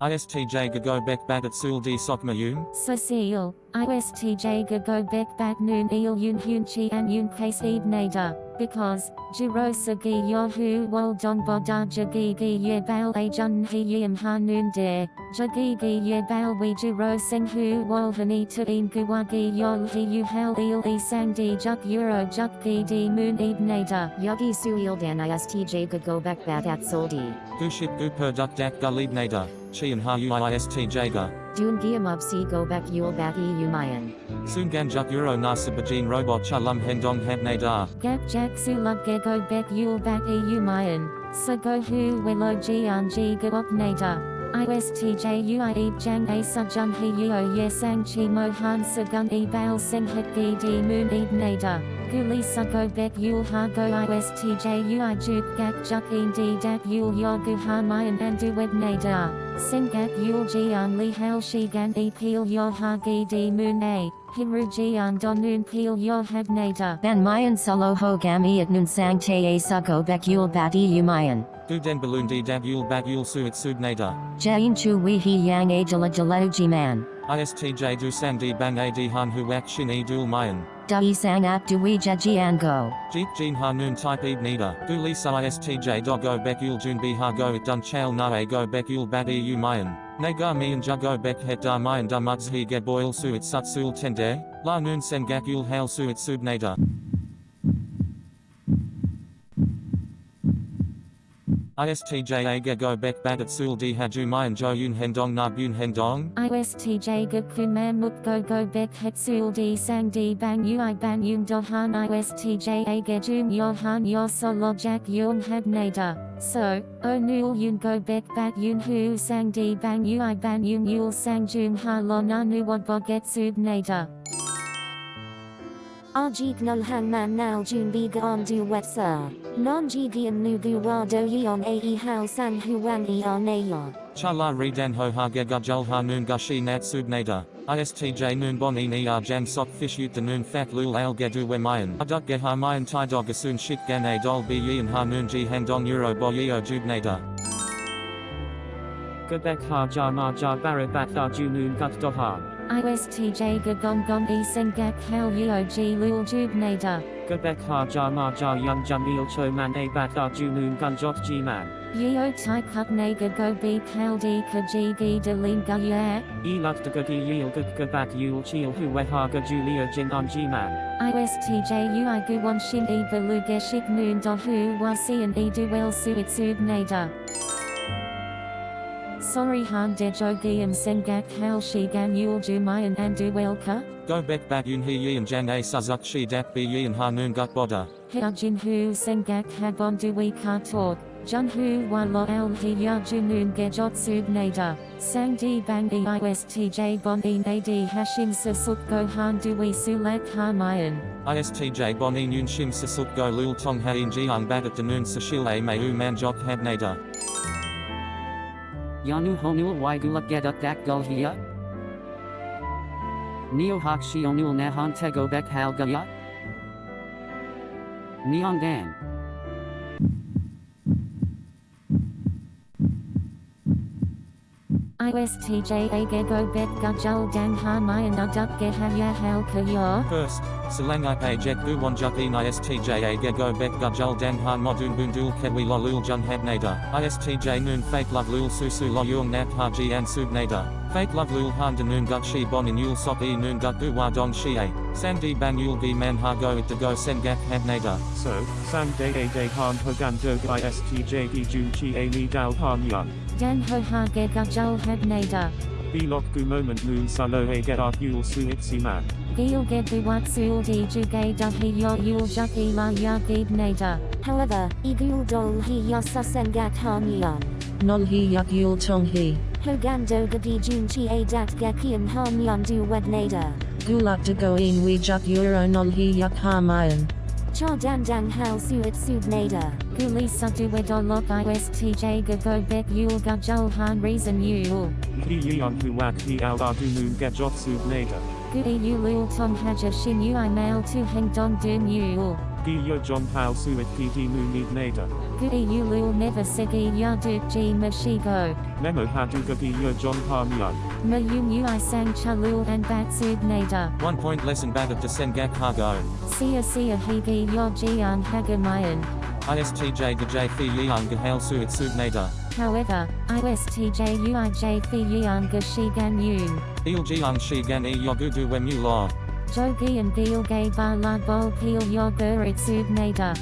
ISTJ Gago Bek Bagat Sul Di Sok Mayum. Cecile, ISTJ Gago Bek Bat Noon Il Yun Hun Chi An Yun Case Eb Nader, because, Jiro Sagi Yahu Wal Dong Boda Jagi Gi Ye Bal A Jun He Yim Ha De, Jagi Gi Ye Bal We Jiro Sing Hu Wal Hani To In Guwagi Yol He Yu Hal Il E Sang Di Juk Euro Juk Gi Di Moon Eb Nader. Yogi Suildan ISTJ Gagobek Bat at Soldi. Guship Guper Duk Dak Galib Nader. Chian Ha Ui ISTJ Ga. Dun Giamub Si Gobek Yul Bat E Umayan. Sungan Juk Euro Nasibajin Robot Chalam Hendong Hab Nadar. Gak Jak Sulug Gego Bek Yul Bat E Umayan, Sago Hu Welo Jian Ji Gawok Nader. ISTJ Ui Jang A Sujun He Yeo Ye Sang Chi Mohan Sagun E Baal Sing Hit Gi Di Moon Eb Nader. Guli Sugo Bek Yul Ha Go ISTJ Ui Juk Gak Juk En Di Dak Yul Yogu Ha Mayan Andu Web Nader. Sing Gak Yul Jian Li Hal Shi Gan E Peel Yo Ha Gi Di Moon A. Himru Jian Don Noon Peel Yo Heb Nader. Ben Mayan Solo Ho Gami at Nun Sang Te A Sugo Bek Yul Bat E Umayan. Guden Balundi Dab Yul Bat Yul Suit Sub Nader. Jain Chu Wee He Yang Ajala Jaleuji Man. ISTJ Du Sang Di Bang A Di Han Huak Shin E Dul Mayan. Dui Sang Ap Dui Jajian Go. Jeep Jin Ha Noon Type Eb Nida. Du Lisa ISTJ Dogo Bek Yul Jun Bi Ha Go It Dun Chal Na Go Bek Yul Bat E U Mayan. Nagar Mian Jugo Bek Het Da Mayan Da Mugs Ge Boil Suit Sut Sul Tende. La Noon Sen Gak Yul Hail Suit Sub Nader. ISTJ Aga Go Bek Bat At Sul Di Haju Mayan Jo Yun Hendong Na Bun Hendong. ISTJ Gakun Man Muk Go Go Bek Hetsul Di Sang Di Bang Ui Ban Yun Dohan ISTJ Agajum Yohan Yosolo Jak Yun Heb Nader. So, O Nul Yun Go Bek Bat Yun Hu Sang Di Bang Ui Ban Yun Yul Sang Jum Ha Lo Nanu Wad Boget Sub Nader. Ajik nul man nal jun on du wet sir. Non jigian nu gu wa do yon ae hao sang huang e on. Chala Redan Ho Ha Ge Gajul Ha Noon Gashi Nat Sub Nader. ISTJ Noon Bon E Ni Jan Sok Fish Ut the Noon Fat Lul Al Gedu We Mayan. Aduk Ge Ha Mayan Tai Dog Asun Shik Gan A Dol Bi Yi and Ha Noon Ji Handong Euro Bo Yeo Jub Nader. Gebek ha ja ma ja barabat da junun gut. ISTJ Gagong Gong E Sing Gak Hal Yeo Ji Lul Jub Nader. Gebek ha ja ma ja yun jamil cho man a bat da junun gun jot g man. Yeo Tai Kut Naga Go Bi Kal Di Ka Gi De Ling Ga Ye. E luk de gudi yil gud gebak yul chil hu we ha ga julia jin on g man. ISTJ Ui Guwon Shin E Balu Geshik Noon Do Hu Wa Sian E Duel Suit Sub Nader. Sorry Han De Jogiam Sengak Hal Shi Gan Yul Jumayan and Duel Ka. Go Bek Bat Yun He Yi and Jan A Suzuk Shi Dak Bi Yi and Ha Noon Gut Boda. Jin Hu Sengak Habon Dui Ka Talk. Jun Hu Wa Lo El He Ya Junun Gejot Sub Nader. Sang Di Bang E ISTJ Bon E Ad Hashim Sasuk Go Han Dui Sulak Ha Mayan. ISTJ Bon E Noon Shim Sasuk Go Lul Tong Ha In Jiang Bat At Noon Sashil A May U Man Jok Hab Nader. Yanu honul waigulak geduk dak gul hiya? Neo hak shionul nahan tego bek hal ISTJ Agego Bet Gajul Dang Ha Mayan Uduk Ge Ha Ya Hal Ka Yor. First, Selang Ipe Jet Bu Wanjuk In ISTJ A Gego Bek Gajul Dan Han Modun Bundul Kedwi Lo Lul Jun Hab Nader. ISTJ Noon Fake Love Lul Susu Lo Yung Nap An Sub Nader. Fake Love Lul Han De Noon Gut Shi Bon In Yul Sok E Noon Gut Du Wa Don Shi A. Sang Di Bang Yul Gi Man Ha Go It De Go Sen Gak Hab Nader. So, Sam Day A Day Han Hogan Dog ISTJ E Jun Chi A Li Dal Han Yun. Dan Ho Ha Ge ga Gajul Heb Nader. Belok gu moment noon salo a get art yul su itsi man. Gil Ge Buwat Sul Di Jugay Da He Yo Yul Juk E La Ya Gib Nader. However, igul dol he yasa sengak han yon. Nol hi yak yul tong hi. Hogan do gadi jun chi a dat gakian han yon du wed nader. Gulak de goin we juk euro nol hi yak ha mayan. Cha dan dang hal suit sub nader. Guli Sadu Wedolok ISTJ Gago Bek Yul Gajul Han Reason Yul. He yeon hu wak he al da du noon get jot sub nader. Gui Yulul Tong Haja Shin Ui Mail Tu Heng Dong Dun Yul. Gilya John Hal Suet PD Munid Nada. Gui Ulul never segi Yaduk G Mashigo. Memo Haduga Gilya John Parmyan. Mayum Ui Sang Chalul and Batsud Nada. One point lesson bad of Desengak Hago. Sia Sia Higi Yojian Hagamayan. ISTJ Gajay Fi Yang Gahal Suit Sub Nada. However, ISTJ UIJ Fi Yian Gashigan Yun. Il Jiang Shigan E Yogudu Wemu Law. Jogi and Gil Gay Ba La Bol Peel Yogur Itsud Nada.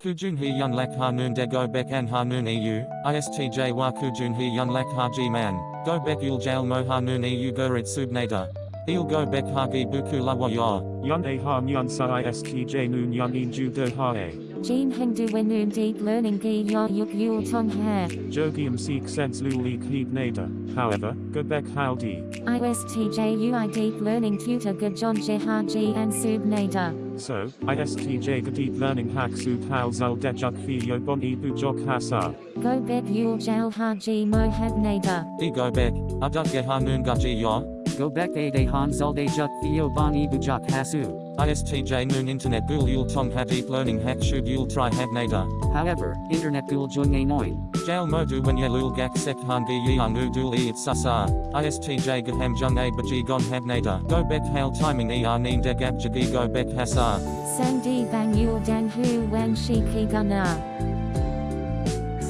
Kujun He Yun Lak Hanun De Go Bek An Hanun EU, ISTJ Wa Kujun He Yun Lak Haji Man, Go Bek Yul Jail Mo Hanun EU Gurit Subnada. Il Go Bek Hagi Buku La Wa Ya. Yun A Ham Yun Sa ISTJ Noon Yun Inju De Hae. Jean Hengdu Wenun Deep Learning Gi Yo Yuk Yul Tong Ha. Jogium Seek Sense Luli Heed Nada. However, Gobek Haldi. ISTJ UI Deep Learning Tutor Gajon Jehaji and Sub Nada. So, ISTJ the Deep Learning Hack Sub Hal Zal Dejuk Filio Bon Ibu Jok Hasa. Go Bek Yul Jal Haji Mohab Nada. E Go Bek, Aduk Ge Hanun Gaji Ya. Go back a de han zulde juk theo bani bujak hasu. ISTJ Noon Internet Gul Yul Tong Ha Deep Learning Hack Shub Yul Tri Hab Nada. However, internet gul jung a noin. Jail Modu When Yelul Gak Sek Han Gi Yang Udul E It Sasa. ISTJ Gahem Jung A Baji Gon Hab Nada. Go Bek Hail Timing E Arnin De Gab Jagi Go Bek Hasa. Sandi Bang Yul Dan Hu Wan Shi Ki Gana.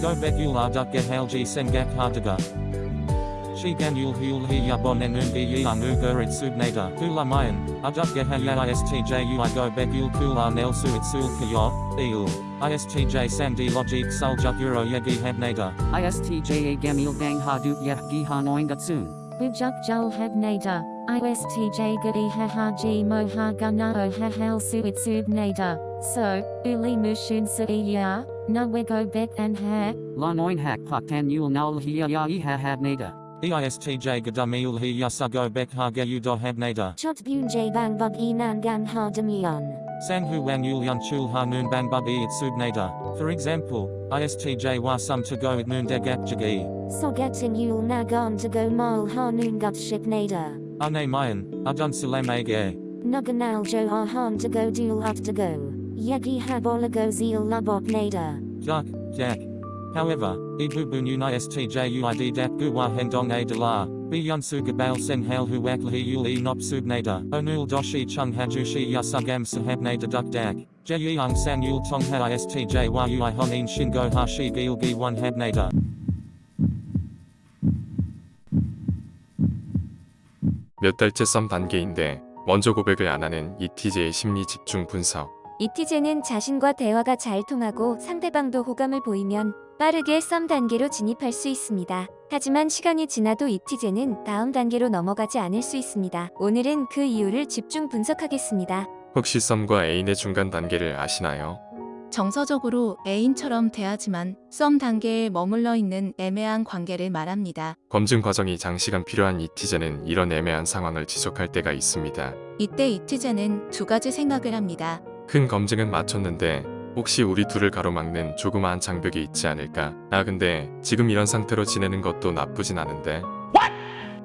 Go Bek Yul Arduk Ge Hail G Sengak Hardaga. Shigan Yul Hul Hi Yabon Enun Gi Yang Ugur It Subnada. Hula Mayan. Arduk Ge Ha Ya ISTJ Ui Go Bek Yul Kula Nel Su It Sul Kyo. Il. ISTJ Sandi Logic Suljuk Euro Yegi Habnada. ISTJ a gamil bang hadut yeh gi hanoin gatsun. Bujuk Jul Hab Nada. ISTJ Gadi Ha Haji Moha Gana O Ha Hal Suit Sub Nada. So, Uli Mushun Sa Ya. Nawego Bek and Ha. La noin hak paktan yul naul hiya ya i ha hab nada. E EISTJ Gadamil Hi Yasago Bek Ha Ge Do Habnada. Chot Bun J Bang Bug Enan Gan Ha Demion. Sang Hu Wan Yul Yun Chul Ha Noon Ban Bub E It Subnada. For example, ISTJ Wa Sum To Go It Noon De Gap Jagi. So getting Yul Nagon to go Mal Ha Noon Gut Ship Nada. Ane Mayan, Adun Salam Age. Nuganal Jo Ahan to go Dul Up to go. Yegi Habolago Zeal Labot Nada. Duck, Dak. However, Ibu Bunun ISTJ UID Dap Guwa Hendong A Dala. Bi Yun Su Gabal Sen Hal Hu Wak Lahi Yul E Nop Subnada. Onul Doshi Chung Hajushi Yasugam Sahabnada Duk Dak. Je Yang San Yul Tong Ha ISTJ Ui Honin Shingo Ha Shi Gil Gi 1 Habnada. 몇 달째 썸 단계인데 먼저 고백을 안 하는 ETJ의 심리 집중 분석. 이티제는 자신과 대화가 잘 통하고 상대방도 호감을 보이면 빠르게 썸 단계로 진입할 수 있습니다. 하지만 시간이 지나도 이티제는 다음 단계로 넘어가지 않을 수 있습니다. 오늘은 그 이유를 집중 분석하겠습니다. 혹시 썸과 애인의 중간 단계를 아시나요? 정서적으로 애인처럼 대하지만 썸 단계에 머물러 있는 애매한 관계를 말합니다. 검증 과정이 장시간 필요한 ETJ는 이런 애매한 상황을 지속할 때가 있습니다. 이때 이티제는 두 가지 생각을 합니다. 큰 검증은 마쳤는데 혹시 우리 둘을 가로막는 조그마한 장벽이 있지 않을까? 아 근데 지금 이런 상태로 지내는 것도 나쁘진 않은데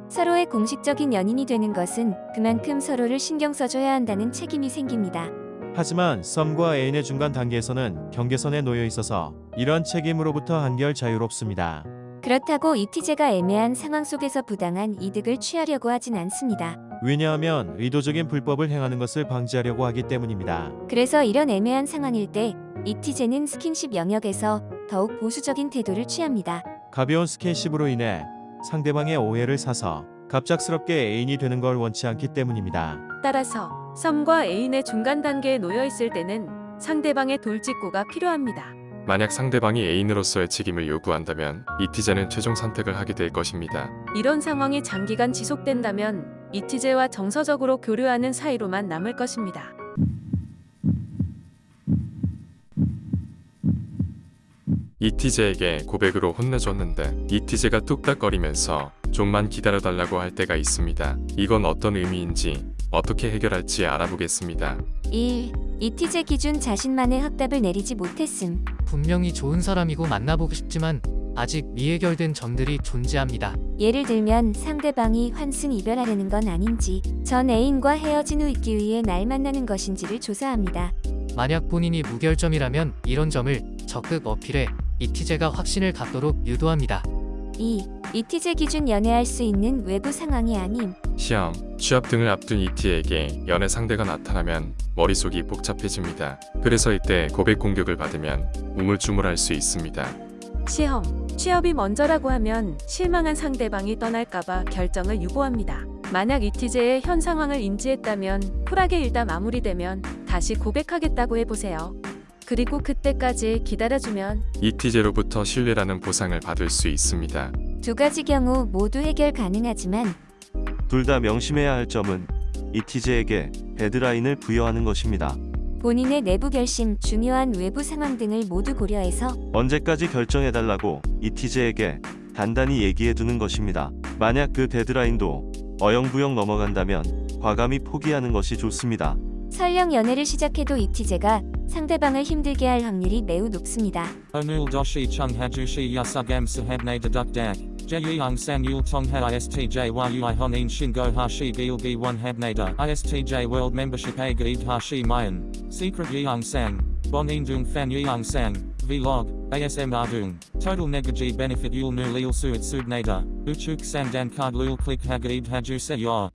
서로의 공식적인 연인이 되는 것은 그만큼 서로를 신경 써줘야 한다는 책임이 생깁니다. 하지만 썸과 애인의 중간 단계에서는 경계선에 놓여 있어서 이런 책임으로부터 한결 자유롭습니다. 그렇다고 이티제가 애매한 상황 속에서 부당한 이득을 취하려고 하진 않습니다. 왜냐하면 의도적인 불법을 행하는 것을 방지하려고 하기 때문입니다. 그래서 이런 애매한 상황일 때 이티제는 스킨십 영역에서 더욱 보수적인 태도를 취합니다. 가벼운 스킨십으로 인해 상대방의 오해를 사서 갑작스럽게 애인이 되는 걸 원치 않기 때문입니다. 따라서 썸과 애인의 중간 단계에 놓여 있을 때는 상대방의 돌직구가 필요합니다. 만약 상대방이 애인으로서의 책임을 요구한다면 ETJ는 최종 선택을 하게 될 것입니다. 이런 상황이 장기간 지속된다면 이티제와 정서적으로 교류하는 사이로만 남을 것입니다. ETJ에게 고백으로 혼내줬는데 ETJ가 뚝딱거리면서 좀만 기다려달라고 할 때가 있습니다. 이건 어떤 의미인지 어떻게 해결할지 알아보겠습니다. 1. 이티제 기준 자신만의 확답을 내리지 못했음. 분명히 좋은 사람이고 만나보고 싶지만 아직 미해결된 점들이 존재합니다. 예를 들면 상대방이 환승 이별하려는 건 아닌지 전 애인과 헤어진 후 있기 위해 날 만나는 것인지를 조사합니다. 만약 본인이 무결점이라면 이런 점을 적극 어필해 이티제가 확신을 갖도록 유도합니다. 2. 이티제 기준 연애할 수 있는 외부 상황이 아님 시험, 취업 등을 앞둔 이티에게 연애 상대가 나타나면 머릿속이 복잡해집니다. 그래서 이때 고백 공격을 받으면 우물쭈물할 수 있습니다. 시험, 취업이 먼저라고 하면 실망한 상대방이 떠날까봐 결정을 유보합니다. 만약 이티제의 현 상황을 인지했다면 쿨하게 일단 마무리되면 다시 고백하겠다고 해보세요. 그리고 그때까지 기다려주면 이티제로부터 신뢰라는 보상을 받을 수 있습니다. 두 가지 경우 모두 해결 가능하지만 둘 다 명심해야 할 점은 이티제에게 데드라인을 부여하는 것입니다. 본인의 내부 결심, 중요한 외부 상황 등을 모두 고려해서 언제까지 결정해달라고 이티제에게 단단히 얘기해두는 것입니다. 만약 그 데드라인도 어영부영 넘어간다면 과감히 포기하는 것이 좋습니다. 설령 연애를 시작해도 이티제가 상대방을 힘들게 할 확률이 매우 높습니다. Hajushi yasugam sahabne deduk dak. Jeyang sang yul tongha istj yui honin shingo hashi gilgi one habnada. Istj world membership a gaid hashi mayan. Secret yang sang. Bonin dung fan yang sang. Vlog. ASM ardung. Total negaji benefit yul nu lil suit subnada. Uchuk sang dan card lul click hagaid haju se.